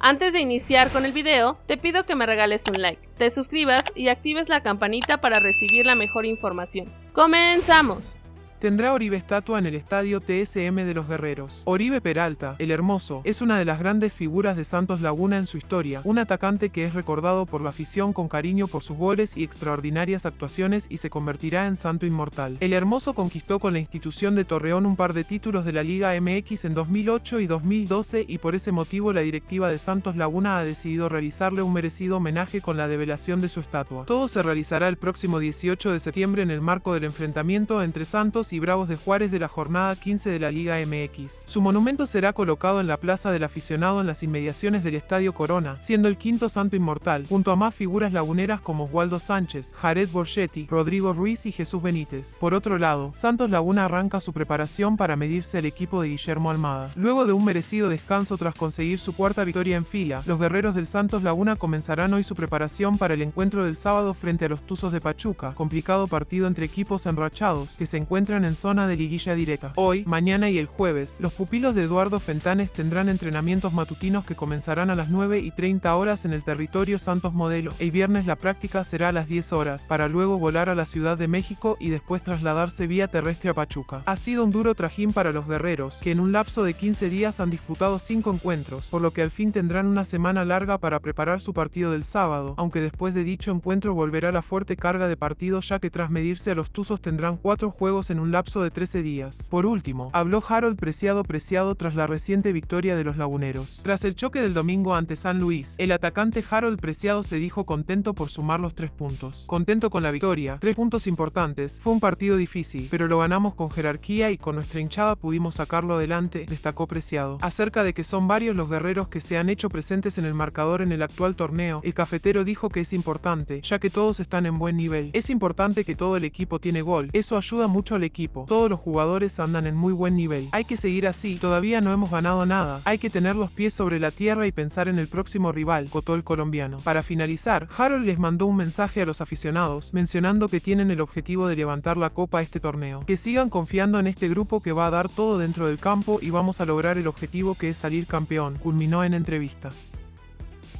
Antes de iniciar con el video, te pido que me regales un like, te suscribas y actives la campanita para recibir la mejor información. ¡Comenzamos! Tendrá Oribe estatua en el estadio TSM de los Guerreros. Oribe Peralta, el hermoso, es una de las grandes figuras de Santos Laguna en su historia, un atacante que es recordado por la afición con cariño por sus goles y extraordinarias actuaciones y se convertirá en santo inmortal. El hermoso conquistó con la institución de Torreón un par de títulos de la Liga MX en 2008 y 2012 y por ese motivo la directiva de Santos Laguna ha decidido realizarle un merecido homenaje con la develación de su estatua. Todo se realizará el próximo 18 de septiembre en el marco del enfrentamiento entre Santos y Bravos de Juárez de la jornada 15 de la Liga MX. Su monumento será colocado en la Plaza del Aficionado en las inmediaciones del Estadio Corona, siendo el quinto santo inmortal, junto a más figuras laguneras como Waldo Sánchez, Jared Borgetti, Rodrigo Ruiz y Jesús Benítez. Por otro lado, Santos Laguna arranca su preparación para medirse al equipo de Guillermo Almada. Luego de un merecido descanso tras conseguir su cuarta victoria en fila, los guerreros del Santos Laguna comenzarán hoy su preparación para el encuentro del sábado frente a los Tuzos de Pachuca, complicado partido entre equipos enrachados que se encuentran en zona de liguilla directa. Hoy, mañana y el jueves, los pupilos de Eduardo Fentanes tendrán entrenamientos matutinos que comenzarán a las 9 y 30 horas en el territorio Santos Modelo. El viernes la práctica será a las 10 horas, para luego volar a la Ciudad de México y después trasladarse vía terrestre a Pachuca. Ha sido un duro trajín para los guerreros, que en un lapso de 15 días han disputado 5 encuentros, por lo que al fin tendrán una semana larga para preparar su partido del sábado, aunque después de dicho encuentro volverá la fuerte carga de partido ya que tras medirse a los Tuzos tendrán 4 juegos en un lapso de 13 días. Por último, habló Harold Preciado Preciado tras la reciente victoria de los laguneros. Tras el choque del domingo ante San Luis, el atacante Harold Preciado se dijo contento por sumar los tres puntos. Contento con la victoria, tres puntos importantes, fue un partido difícil, pero lo ganamos con jerarquía y con nuestra hinchada pudimos sacarlo adelante, destacó Preciado. Acerca de que son varios los guerreros que se han hecho presentes en el marcador en el actual torneo, el cafetero dijo que es importante, ya que todos están en buen nivel. Es importante que todo el equipo tiene gol, eso ayuda mucho al todos los jugadores andan en muy buen nivel. Hay que seguir así, todavía no hemos ganado nada. Hay que tener los pies sobre la tierra y pensar en el próximo rival, cotó el colombiano. Para finalizar, Harold les mandó un mensaje a los aficionados, mencionando que tienen el objetivo de levantar la copa a este torneo. Que sigan confiando en este grupo que va a dar todo dentro del campo y vamos a lograr el objetivo que es salir campeón, culminó en entrevista.